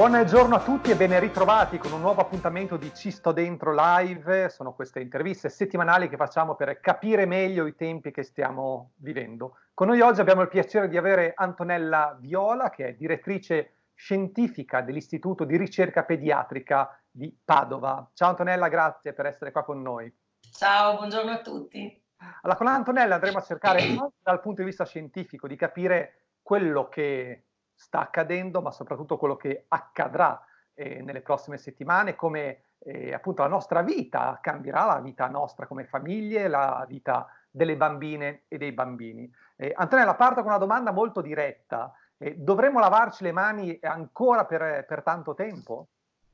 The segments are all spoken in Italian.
Buongiorno a tutti e ben ritrovati con un nuovo appuntamento di Ci sto dentro live. Sono queste interviste settimanali che facciamo per capire meglio i tempi che stiamo vivendo. Con noi oggi abbiamo il piacere di avere Antonella Viola, che è direttrice scientifica dell'Istituto di ricerca pediatrica di Padova. Ciao Antonella, grazie per essere qua con noi. Ciao, buongiorno a tutti. Allora, con Antonella andremo a cercare dal punto di vista scientifico di capire quello che sta accadendo, ma soprattutto quello che accadrà eh, nelle prossime settimane, come eh, appunto la nostra vita cambierà, la vita nostra come famiglie, la vita delle bambine e dei bambini. Eh, Antonella, parto con una domanda molto diretta. Eh, dovremmo lavarci le mani ancora per, per tanto tempo?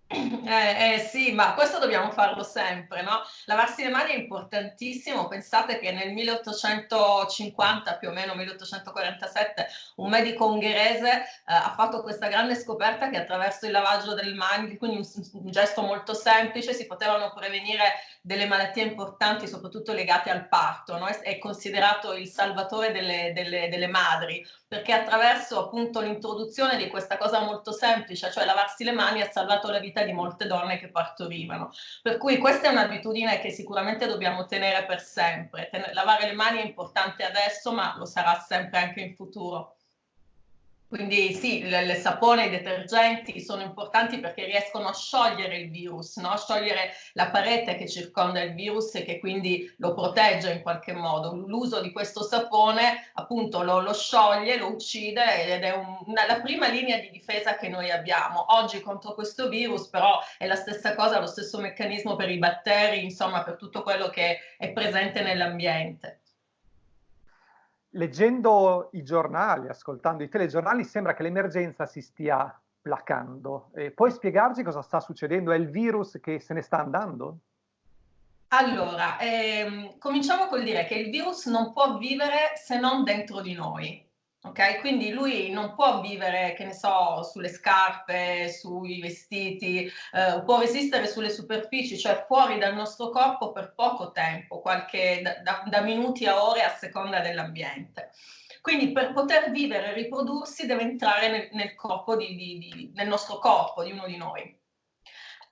Eh, eh, sì, ma questo dobbiamo farlo sempre, no? Lavarsi le mani è importantissimo. Pensate che nel 1850, più o meno 1847, un medico ungherese eh, ha fatto questa grande scoperta che attraverso il lavaggio delle mani, quindi un, un, gesto molto semplice, si potevano prevenire delle malattie importanti, soprattutto legate al parto. No? È, considerato il salvatore delle, delle, delle madri, perché attraverso appunto l'introduzione di questa cosa molto semplice, cioè lavarsi le mani, ha salvato la vita di molte donne che partorivano. Per cui questa è un'abitudine che sicuramente dobbiamo tenere per sempre. Ten lavare le mani è importante adesso, ma lo sarà sempre anche in futuro. Quindi sì, il sapone e i detergenti sono importanti perché riescono a sciogliere il virus, no? sciogliere la parete che circonda il virus e che quindi lo protegge in qualche modo. L'uso di questo sapone appunto lo, lo scioglie, lo uccide ed è un, una, la prima linea di difesa che noi abbiamo. Oggi contro questo virus però è la stessa cosa, lo stesso meccanismo per i batteri, insomma per tutto quello che è presente nell'ambiente leggendo i giornali, ascoltando i telegiornali, sembra che l'emergenza si stia placando. Eh, puoi spiegarci cosa sta succedendo? È il virus che se ne sta andando? Allora, ehm, cominciamo col dire che il virus non può vivere se non dentro di noi. Ok, quindi lui non può vivere, che ne so, sulle scarpe, sui vestiti, eh, può resistere sulle superfici, cioè fuori dal nostro corpo per poco tempo, qualche, da, da, minuti a ore a seconda dell'ambiente. Quindi per poter vivere e riprodursi deve entrare nel, nel, di, di, di, nel nostro corpo, di uno di noi.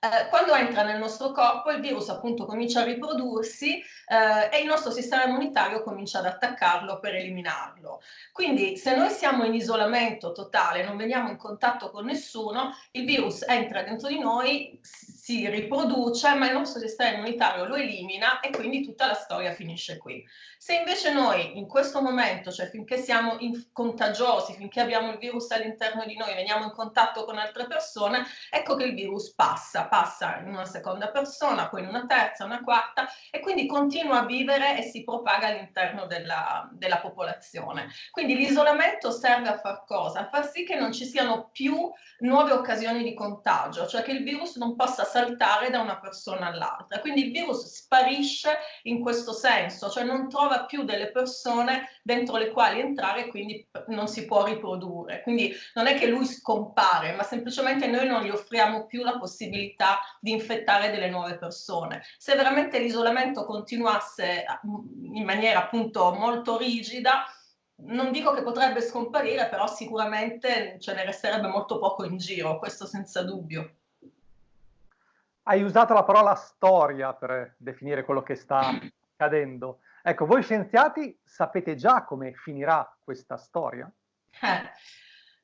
Eh, quando entra nel nostro corpo il virus appunto comincia a riprodursi eh, e il nostro sistema immunitario comincia ad attaccarlo per eliminarlo. Quindi se noi siamo in isolamento totale, non veniamo in contatto con nessuno, il virus entra dentro di noi, si riproduce, ma il nostro sistema immunitario lo elimina e quindi tutta la storia finisce qui. Se invece noi in questo momento, cioè finché siamo contagiosi, finché abbiamo il virus all'interno di noi, veniamo in contatto con altre persone, ecco che il virus passa, passa in una seconda persona, poi in una terza, una quarta e quindi continua a vivere e si propaga all'interno della, della popolazione. Quindi l'isolamento serve a far cosa? A far sì che non ci siano più nuove occasioni di contagio, cioè che il virus non possa saltare da una persona all'altra. Quindi il virus sparisce in questo senso, cioè non trova più delle persone dentro le quali entrare e quindi non si può riprodurre. Quindi non è che lui scompare, ma semplicemente noi non gli offriamo più la possibilità di infettare delle nuove persone. Se veramente l'isolamento continuasse in maniera appunto molto rigida, non dico che potrebbe scomparire, però sicuramente ce ne resterebbe molto poco in giro, questo senza dubbio. Hai usato la parola storia per definire quello che sta accadendo. Ecco, voi scienziati sapete già come finirà questa storia? Eh,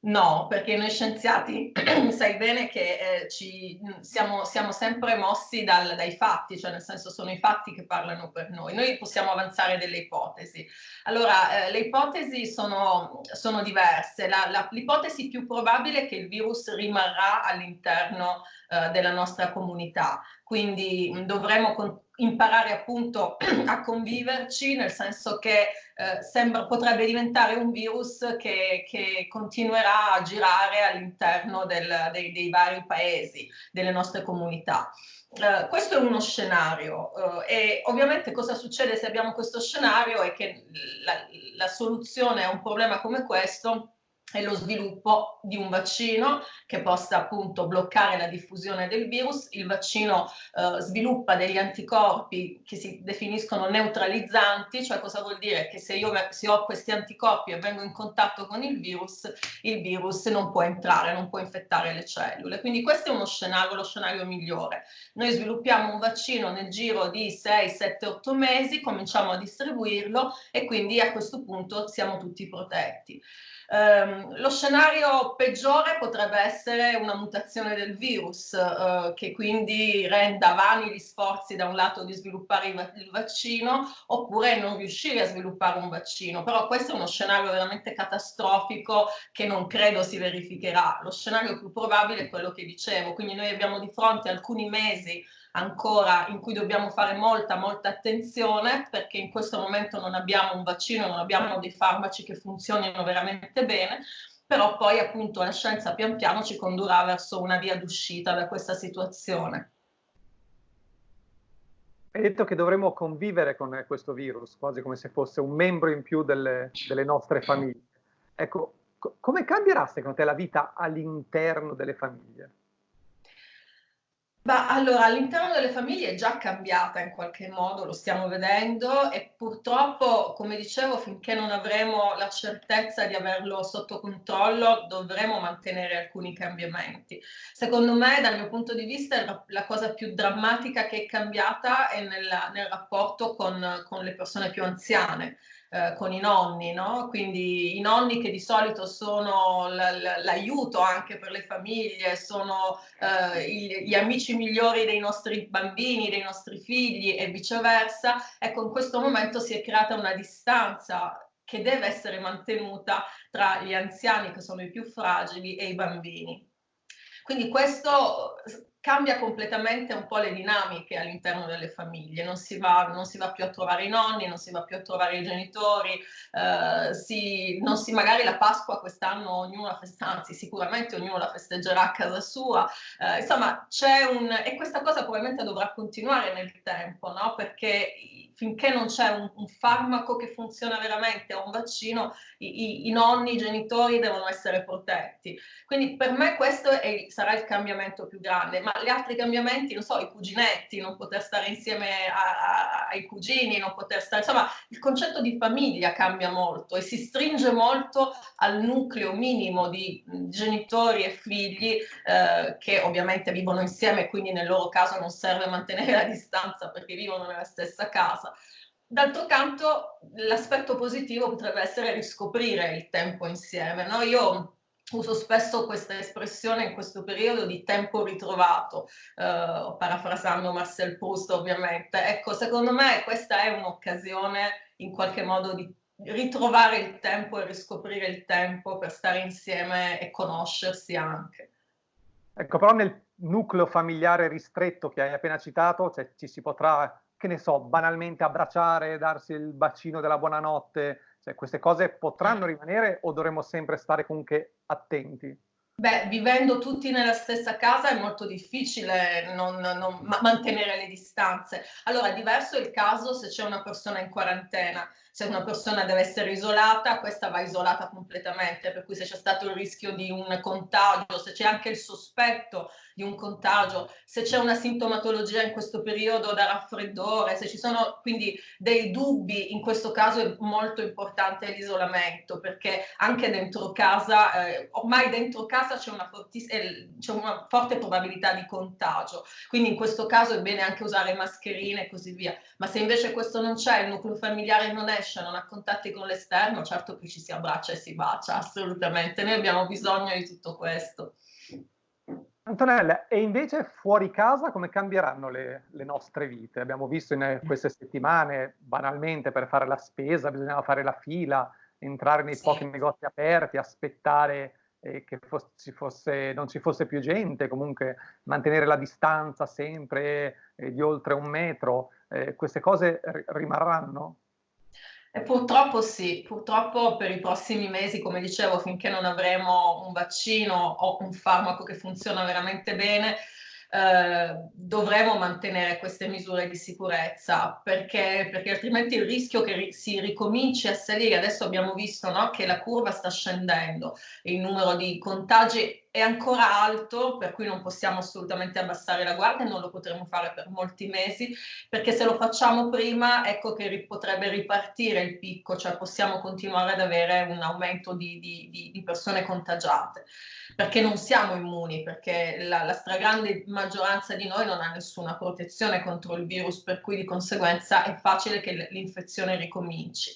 no, perché noi scienziati sai bene che eh, ci, siamo, siamo, sempre mossi dal, dai fatti, cioè nel senso sono i fatti che parlano per noi. Noi possiamo avanzare delle ipotesi. Allora, eh, le ipotesi sono, sono diverse. L'ipotesi più probabile è che il virus rimarrà all'interno eh, della nostra comunità. Quindi mh, dovremo imparare appunto a conviverci, nel senso che eh, sembra, potrebbe diventare un virus che, che continuerà a girare all'interno del, dei, dei vari paesi, delle nostre comunità. Uh, questo è uno scenario uh, e ovviamente cosa succede se abbiamo questo scenario è che la, la soluzione a un problema come questo è lo sviluppo di un vaccino che possa appunto bloccare la diffusione del virus. Il vaccino eh, sviluppa degli anticorpi che si definiscono neutralizzanti, cioè cosa vuol dire? Che se io se ho questi anticorpi e vengo in contatto con il virus, il virus non può entrare, non può infettare le cellule. Quindi questo è uno scenario, lo scenario migliore. Noi sviluppiamo un vaccino nel giro di 6, 7, 8 mesi, cominciamo a distribuirlo e quindi a questo punto siamo tutti protetti. Um, lo scenario peggiore potrebbe essere una mutazione del virus uh, che quindi renda vani gli sforzi da un lato di sviluppare il, vaccino oppure non riuscire a sviluppare un vaccino, però questo è uno scenario veramente catastrofico che non credo si verificherà. Lo scenario più probabile è quello che dicevo, quindi noi abbiamo di fronte alcuni mesi ancora in cui dobbiamo fare molta, molta attenzione perché in questo momento non abbiamo un vaccino, non abbiamo dei farmaci che funzionino veramente bene, però poi appunto la scienza pian piano ci condurrà verso una via d'uscita da questa situazione. Hai detto che dovremmo convivere con questo virus, quasi come se fosse un membro in più delle, delle nostre famiglie. Ecco, co come cambierà secondo te la vita all'interno delle famiglie? Ma allora, all'interno delle famiglie è già cambiata in qualche modo, lo stiamo vedendo e purtroppo, come dicevo, finché non avremo la certezza di averlo sotto controllo, dovremo mantenere alcuni cambiamenti. Secondo me, dal mio punto di vista, la, cosa più drammatica che è cambiata è nella, nel rapporto con, con le persone più anziane eh, con i nonni, no? quindi i nonni che di solito sono l'aiuto anche per le famiglie, sono eh, gli amici migliori dei nostri bambini, dei nostri figli e viceversa, ecco in questo momento si è creata una distanza che deve essere mantenuta tra gli anziani che sono i più fragili e i bambini. Quindi questo cambia completamente un po' le dinamiche all'interno delle famiglie, non si, va, non si, va, più a trovare i nonni, non si va più a trovare i genitori, eh, si, si, magari la Pasqua quest'anno ognuno la festeggerà, anzi sicuramente ognuno la festeggerà a casa sua, eh, insomma c'è un, e questa cosa probabilmente dovrà continuare nel tempo, no? perché finché non c'è un, un, farmaco che funziona veramente o un vaccino, i, i, i, nonni, i genitori devono essere protetti. Quindi per me questo è, sarà il cambiamento più grande, gli altri cambiamenti, non so, i cuginetti, non poter stare insieme a, a, ai cugini, non poter stare, insomma, il concetto di famiglia cambia molto e si stringe molto al nucleo minimo di genitori e figli eh, che ovviamente vivono insieme, quindi nel loro caso non serve mantenere la distanza perché vivono nella stessa casa D'altro canto l'aspetto positivo potrebbe essere riscoprire il tempo insieme. No? Io uso spesso questa espressione in questo periodo di tempo ritrovato, eh, parafrasando Marcel Proust ovviamente. Ecco, secondo me questa è un'occasione in qualche modo di ritrovare il tempo e riscoprire il tempo per stare insieme e conoscersi anche. Ecco, però nel nucleo familiare ristretto che hai appena citato, cioè, ci si potrà che ne so, banalmente abbracciare, darsi il bacino della buonanotte, cioè, queste cose potranno rimanere o dovremmo sempre stare comunque attenti? Beh, vivendo tutti nella stessa casa è molto difficile non, non ma mantenere le distanze. Allora, diverso è il caso se c'è una persona in quarantena. Se una persona deve essere isolata, questa va isolata completamente, per cui se c'è stato il rischio di un contagio, se c'è anche il sospetto di un contagio, se c'è una sintomatologia in questo periodo da raffreddore, se ci sono quindi dei dubbi, in questo caso è molto importante l'isolamento perché anche dentro casa, eh, ormai dentro casa c'è una, eh, una, forte probabilità di contagio, quindi in questo caso è bene anche usare mascherine e così via, ma se invece questo non c'è, il nucleo familiare non esce, non ha contatti con l'esterno, certo che ci si abbraccia e si bacia, assolutamente, noi abbiamo bisogno di tutto questo. Antonella, e invece fuori casa come cambieranno le, le, nostre vite? Abbiamo visto in queste settimane, banalmente, per fare la spesa bisognava fare la fila, entrare nei sì. pochi negozi aperti, aspettare eh, che fosse, fosse, non ci fosse più gente, comunque mantenere la distanza sempre eh, di oltre un metro. Eh, queste cose rimarranno? E purtroppo sì, purtroppo per i prossimi mesi, come dicevo, finché non avremo un vaccino o un farmaco che funziona veramente bene, eh, dovremo mantenere queste misure di sicurezza perché, perché altrimenti il rischio che si ricominci a salire, adesso abbiamo visto no, che la curva sta scendendo, il numero di contagi è ancora alto, per cui non possiamo assolutamente abbassare la guardia, non lo potremo fare per molti mesi, perché se lo facciamo prima, ecco che ri potrebbe ripartire il picco, cioè possiamo continuare ad avere un aumento di, di, di, di persone contagiate, perché non siamo immuni, perché la, la stragrande maggioranza di noi non ha nessuna protezione contro il virus, per cui di conseguenza è facile che l'infezione ricominci.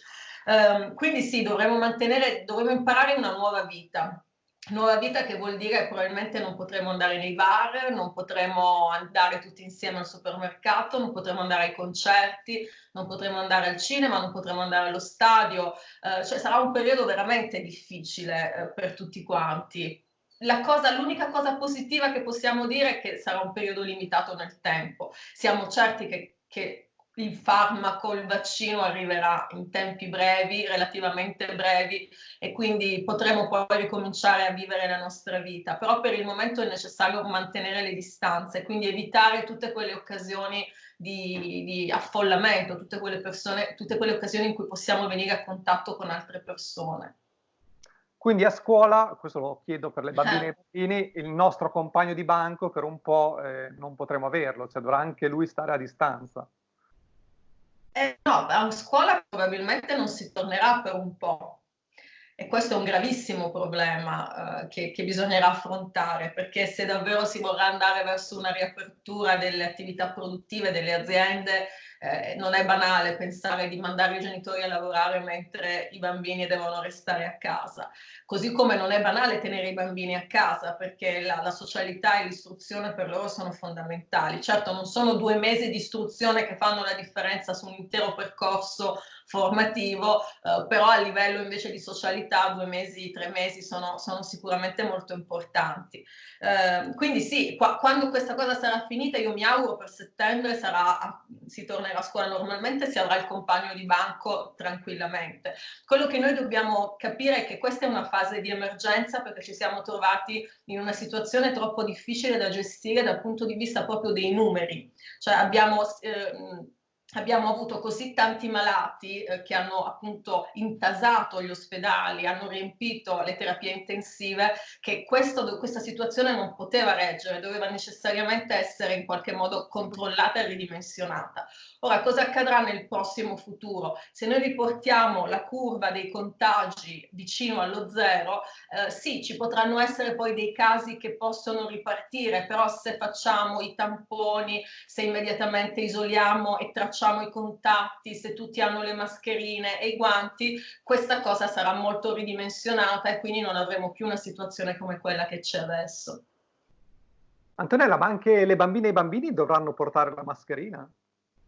Um, quindi sì, dovremmo mantenere, dovremmo imparare una nuova vita, Nuova vita che vuol dire probabilmente non potremo andare nei bar, non potremo andare tutti insieme al supermercato, non potremo andare ai concerti, non potremo andare al cinema, non potremo andare allo stadio, eh, cioè sarà un periodo veramente difficile eh, per tutti quanti. l'unica cosa positiva che possiamo dire è che sarà un periodo limitato nel tempo. Siamo certi che, che il farmaco, il vaccino arriverà in tempi brevi, relativamente brevi e quindi potremo poi ricominciare a vivere la nostra vita, però per il momento è necessario mantenere le distanze, quindi evitare tutte quelle occasioni di, di affollamento, tutte quelle, persone, tutte quelle occasioni in cui possiamo venire a contatto con altre persone. Quindi a scuola, questo lo chiedo per le bambine e i bambini, il nostro compagno di banco per un po' eh, non potremo averlo, cioè dovrà anche lui stare a distanza. Eh, no, a scuola probabilmente non si tornerà per un po'. E questo è un gravissimo problema eh, che, che, bisognerà affrontare, perché se davvero si vorrà andare verso una riapertura delle attività produttive delle aziende, eh, non è banale pensare di mandare i genitori a lavorare mentre i bambini devono restare a casa. Così come non è banale tenere i bambini a casa perché la, la socialità e l'istruzione per loro sono fondamentali. Certo non sono due mesi di istruzione che fanno la differenza su un intero percorso formativo, eh, però a livello invece di socialità due mesi, tre mesi sono, sono sicuramente molto importanti. Eh, quindi sì, qua, quando questa cosa sarà finita io mi auguro per settembre sarà, si tornerà a scuola normalmente, si avrà il compagno di banco tranquillamente. Quello che noi dobbiamo capire è che questa è una fase di emergenza perché ci siamo trovati in una situazione troppo difficile da gestire dal punto di vista proprio dei numeri. Cioè abbiamo... Eh, abbiamo avuto così tanti malati eh, che hanno appunto intasato gli ospedali, hanno riempito le terapie intensive, che questo, questa situazione non poteva reggere, doveva necessariamente essere in qualche modo controllata e ridimensionata. Ora, cosa accadrà nel prossimo futuro? Se noi riportiamo la curva dei contagi vicino allo zero, eh, sì, ci potranno essere poi dei casi che possono ripartire, però se facciamo i tamponi, se immediatamente isoliamo e tracciamo i contatti, se tutti hanno le mascherine e i guanti, questa cosa sarà molto ridimensionata e quindi non avremo più una situazione come quella che c'è adesso. Antonella, ma anche le bambine e i bambini dovranno portare la mascherina?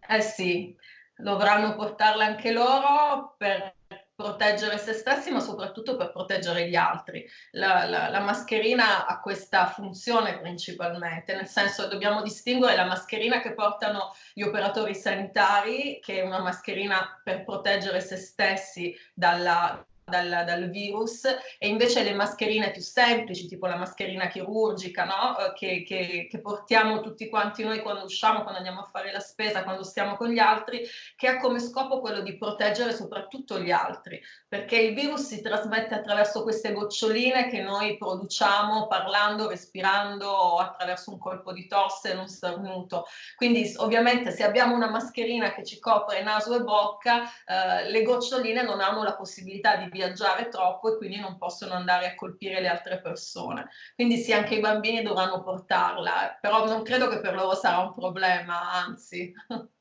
Eh sì, dovranno portarla anche loro per proteggere se stessi, ma soprattutto per proteggere gli altri. La, la, la, mascherina ha questa funzione principalmente, nel senso dobbiamo distinguere la mascherina che portano gli operatori sanitari, che è una mascherina per proteggere se stessi dalla, dal, dal, virus e invece le mascherine più semplici, tipo la mascherina chirurgica, no? Eh, che, che, che, portiamo tutti quanti noi quando usciamo, quando andiamo a fare la spesa, quando stiamo con gli altri, che ha come scopo quello di proteggere soprattutto gli altri, perché il virus si trasmette attraverso queste goccioline che noi produciamo parlando, respirando o attraverso un colpo di tosse, un starnuto. Quindi ovviamente se abbiamo una mascherina che ci copre naso e bocca, eh, le goccioline non hanno la possibilità di viaggiare troppo e quindi non possono andare a colpire le altre persone. Quindi sì, anche i bambini dovranno portarla, però non credo che per loro sarà un problema, anzi.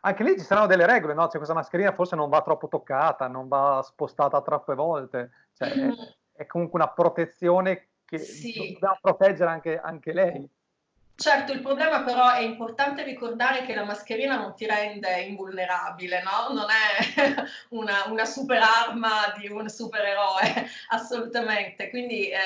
Anche lì ci saranno delle regole, no? Cioè questa mascherina forse non va troppo toccata, non va spostata troppe volte, cioè, mm. è, è, comunque una protezione che sì. dobbiamo proteggere anche, anche lei. Certo, il problema però è importante ricordare che la mascherina non ti rende invulnerabile, no? Non è una, una super arma di un supereroe, assolutamente. Quindi eh,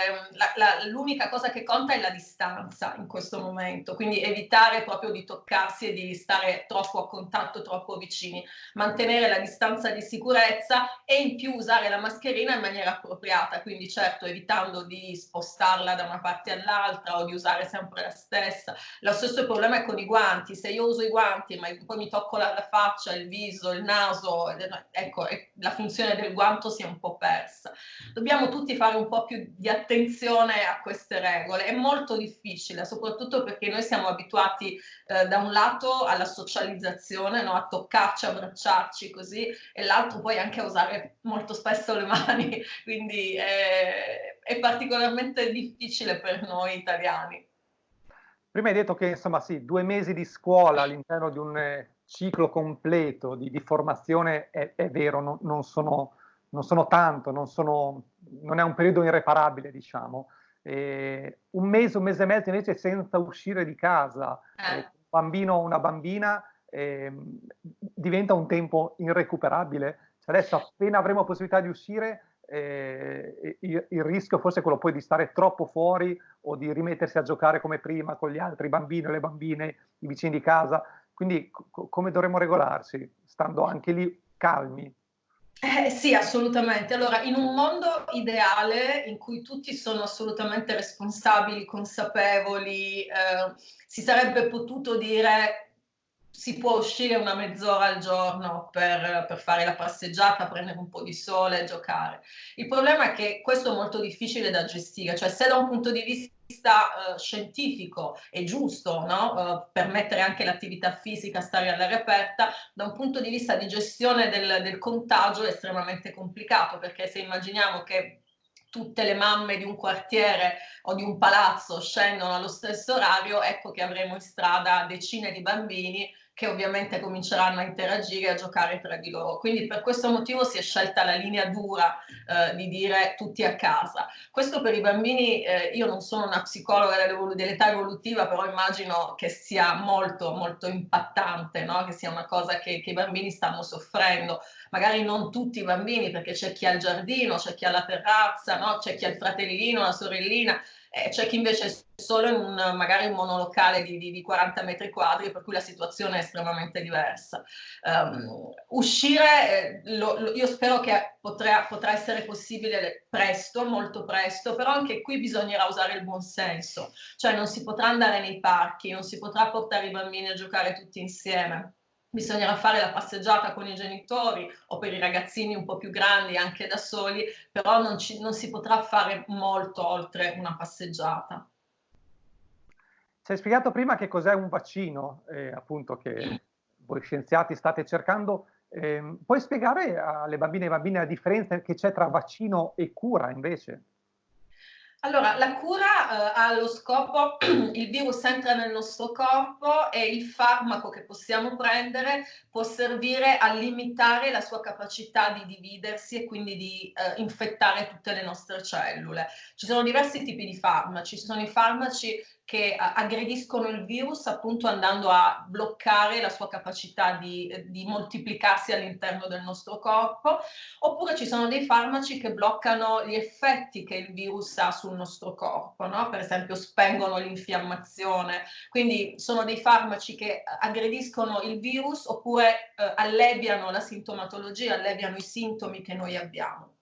l'unica cosa che conta è la distanza in questo momento, quindi evitare proprio di toccarsi e di stare troppo a contatto, troppo vicini, mantenere la distanza di sicurezza e in più usare la mascherina in maniera appropriata, quindi certo evitando di spostarla da una parte all'altra o di usare sempre la stessa stessa. Lo stesso problema è con i guanti, se io uso i guanti ma poi mi tocco la, la faccia, il viso, il naso, ecco, la funzione del guanto si è un po' persa. Dobbiamo tutti fare un po' più di attenzione a queste regole, è molto difficile, soprattutto perché noi siamo abituati eh, da un lato alla socializzazione, no? a toccarci, abbracciarci così, e l'altro poi anche a usare molto spesso le mani, quindi è, è particolarmente difficile per noi italiani. Prima hai detto che insomma sì, due mesi di scuola all'interno di un eh, ciclo completo di, di formazione è, è vero, no, non, sono, non, sono, tanto, non, sono, non, è un periodo irreparabile, diciamo. Eh, un mese, un mese e mezzo invece senza uscire di casa, eh. un bambino o una bambina eh, diventa un tempo irrecuperabile. Cioè adesso appena avremo possibilità di uscire, eh, il, il, rischio forse è quello poi di stare troppo fuori o di rimettersi a giocare come prima con gli altri bambini le bambine, i vicini di casa. Quindi co come dovremmo regolarsi? Stando anche lì calmi. Eh, sì, assolutamente. Allora, in un mondo ideale in cui tutti sono assolutamente responsabili, consapevoli, eh, si sarebbe potuto dire si può uscire una mezz'ora al giorno per, per, fare la passeggiata, prendere un po' di sole, giocare. Il problema è che questo è molto difficile da gestire, cioè se da un punto di vista uh, scientifico è giusto no? uh, permettere anche l'attività fisica, stare all'aria aperta, da un punto di vista di gestione del, del contagio è estremamente complicato perché se immaginiamo che tutte le mamme di un quartiere o di un palazzo scendono allo stesso orario, ecco che avremo in strada decine di bambini che ovviamente cominceranno a interagire e a giocare tra di loro. Quindi per questo motivo si è scelta la linea dura eh, di dire tutti a casa. Questo per i bambini, eh, io non sono una psicologa dell'età evolutiva, però immagino che sia molto molto impattante, no? che sia una cosa che, che i bambini stanno soffrendo. Magari non tutti i bambini, perché c'è chi ha il giardino, c'è chi ha la terrazza, no? c'è chi ha il fratellino, la sorellina, eh, c'è chi invece è solo in un, magari un monolocale di, di, di, 40 metri quadri, per cui la situazione è estremamente diversa. Um, uscire, eh, lo, lo, io spero che potrà, potrà, essere possibile presto, molto presto, però anche qui bisognerà usare il buon senso, cioè non si potrà andare nei parchi, non si potrà portare i bambini a giocare tutti insieme bisognerà fare la passeggiata con i genitori o per i ragazzini un po' più grandi anche da soli, però non, ci, non si potrà fare molto oltre una passeggiata. Ci hai spiegato prima che cos'è un vaccino, eh, appunto che voi scienziati state cercando. Eh, puoi spiegare alle bambine e ai bambini la differenza che c'è tra vaccino e cura invece? Allora, la cura eh, ha lo scopo, il virus entra nel nostro corpo e il farmaco che possiamo prendere può servire a limitare la sua capacità di dividersi e quindi di eh, infettare tutte le nostre cellule. Ci sono diversi tipi di farmaci, ci sono i farmaci che aggrediscono il virus appunto andando a bloccare la sua capacità di, di moltiplicarsi all'interno del nostro corpo, oppure ci sono dei farmaci che bloccano gli effetti che il virus ha sul nostro corpo, no? per esempio spengono l'infiammazione, quindi sono dei farmaci che aggrediscono il virus oppure eh, alleviano la sintomatologia, alleviano i sintomi che noi abbiamo.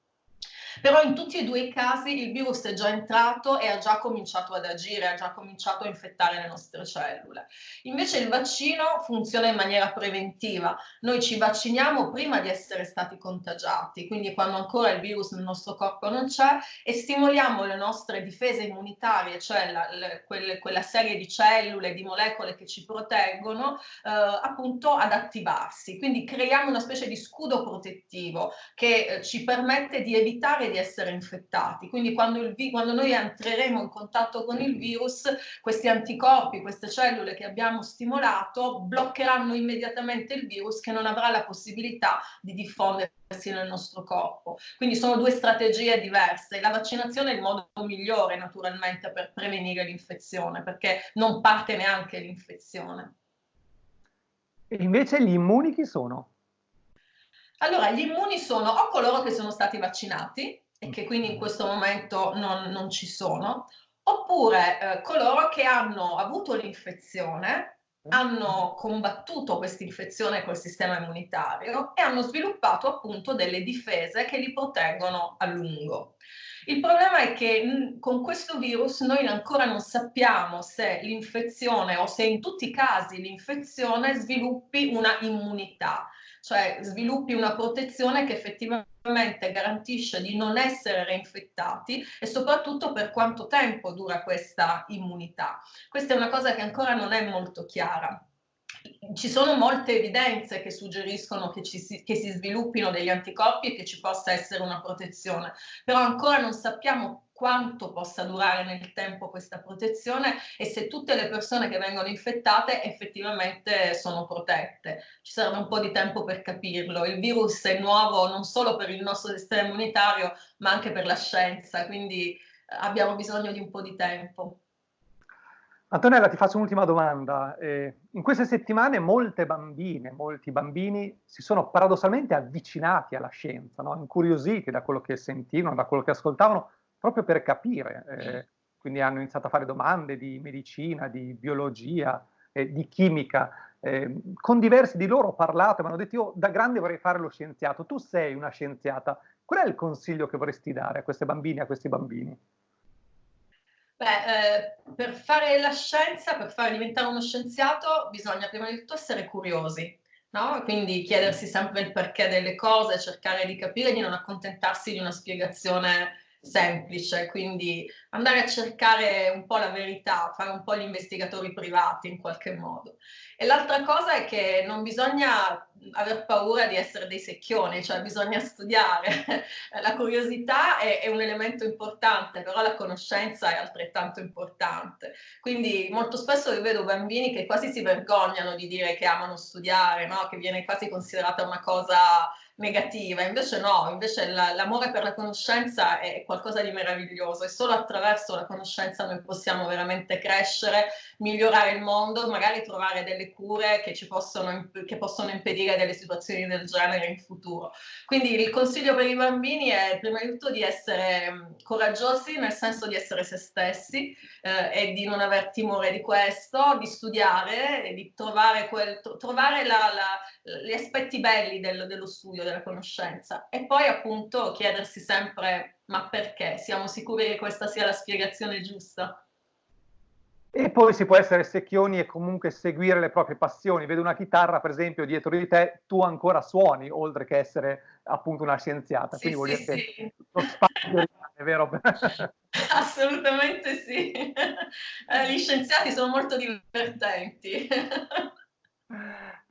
Però in tutti e due i casi il virus è già entrato e ha già cominciato ad agire, ha già cominciato a infettare le nostre cellule. Invece il vaccino funziona in maniera preventiva. Noi ci vacciniamo prima di essere stati contagiati, quindi quando ancora il virus nel nostro corpo non c'è e stimoliamo le nostre difese immunitarie, cioè la, le, quelle, quella serie di cellule, di molecole che ci proteggono, eh, appunto ad attivarsi. Quindi creiamo una specie di scudo protettivo che eh, ci permette di evitare evitare di essere infettati. Quindi quando, il, quando noi entreremo in contatto con il virus, questi anticorpi, queste cellule che abbiamo stimolato, bloccheranno immediatamente il virus che non avrà la possibilità di diffondersi nel nostro corpo. Quindi sono due strategie diverse. La vaccinazione è il modo migliore naturalmente per prevenire l'infezione, perché non parte neanche l'infezione. E invece gli immuni chi sono? Allora, gli immuni sono o coloro che sono stati vaccinati e che quindi in questo momento non, non ci sono, oppure eh, coloro che hanno avuto l'infezione, hanno combattuto questa infezione col sistema immunitario e hanno sviluppato appunto delle difese che li proteggono a lungo. Il problema è che con questo virus noi ancora non sappiamo se l'infezione o se in tutti i casi l'infezione sviluppi una immunità, cioè sviluppi una protezione che effettivamente garantisce di non essere reinfettati e soprattutto per quanto tempo dura questa immunità. Questa è una cosa che ancora non è molto chiara ci sono molte evidenze che suggeriscono che, si, che si sviluppino degli anticorpi e che ci possa essere una protezione, però ancora non sappiamo quanto possa durare nel tempo questa protezione e se tutte le persone che vengono infettate effettivamente sono protette. Ci serve un po' di tempo per capirlo. Il virus è nuovo non solo per il nostro sistema immunitario, ma anche per la scienza, quindi abbiamo bisogno di un po' di tempo. Antonella, ti faccio un'ultima domanda. Eh, in queste settimane molte bambine, molti bambini si sono paradossalmente avvicinati alla scienza, no? incuriositi da quello che sentivano, da quello che ascoltavano, proprio per capire. Eh, quindi hanno iniziato a fare domande di medicina, di biologia, eh, di chimica. Eh, con diversi di loro ho parlato e mi hanno detto io da grande vorrei fare lo scienziato. Tu sei una scienziata. Qual è il consiglio che vorresti dare a queste bambine e a questi bambini? Beh, eh, per fare la scienza, per fare diventare uno scienziato, bisogna prima di tutto essere curiosi, no? Quindi chiedersi sempre il perché delle cose, cercare di capire, di non accontentarsi di una spiegazione semplice, quindi andare a cercare un po' la verità, fare un po' gli investigatori privati in qualche modo. E l'altra cosa è che non bisogna aver paura di essere dei secchioni, cioè bisogna studiare. la curiosità è, è, un elemento importante, però la conoscenza è altrettanto importante. Quindi molto spesso io vedo bambini che quasi si vergognano di dire che amano studiare, no? che viene quasi considerata una cosa negativa, invece no, invece l'amore per la conoscenza è qualcosa di meraviglioso e solo attraverso la conoscenza noi possiamo veramente crescere, migliorare il mondo, magari trovare delle cure che ci possono, che possono impedire delle situazioni del genere in futuro. Quindi il consiglio per i bambini è prima di tutto di essere mm, coraggiosi, nel senso di essere se stessi eh, e di non aver timore di questo, di studiare di trovare, quel, trovare la, la, gli aspetti belli del, dello studio della conoscenza e poi appunto chiedersi sempre ma perché? Siamo sicuri che questa sia la spiegazione giusta? E poi si può essere secchioni e comunque seguire le proprie passioni. Vedo una chitarra, per esempio, dietro di te, tu ancora suoni, oltre che essere appunto una scienziata. Sì, Quindi sì, dire sì. lo spazio è vero? Assolutamente sì. Eh, gli scienziati sono molto divertenti.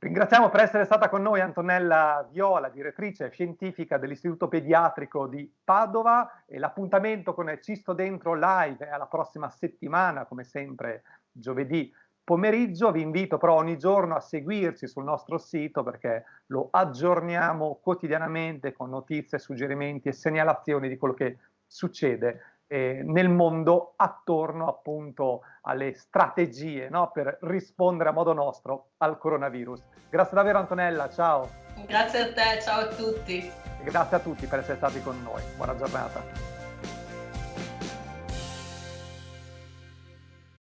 Ringraziamo per essere stata con noi Antonella Viola, direttrice scientifica dell'Istituto Pediatrico di Padova e l'appuntamento con Cisto Dentro Live è alla prossima settimana, come sempre giovedì pomeriggio. Vi invito però ogni giorno a seguirci sul nostro sito perché lo aggiorniamo quotidianamente con notizie, suggerimenti e segnalazioni di quello che succede eh, nel mondo attorno appunto alle strategie no? per rispondere a modo nostro al coronavirus. Grazie davvero Antonella, ciao. Grazie a te, ciao a tutti. E grazie a tutti per essere stati con noi. Buona giornata.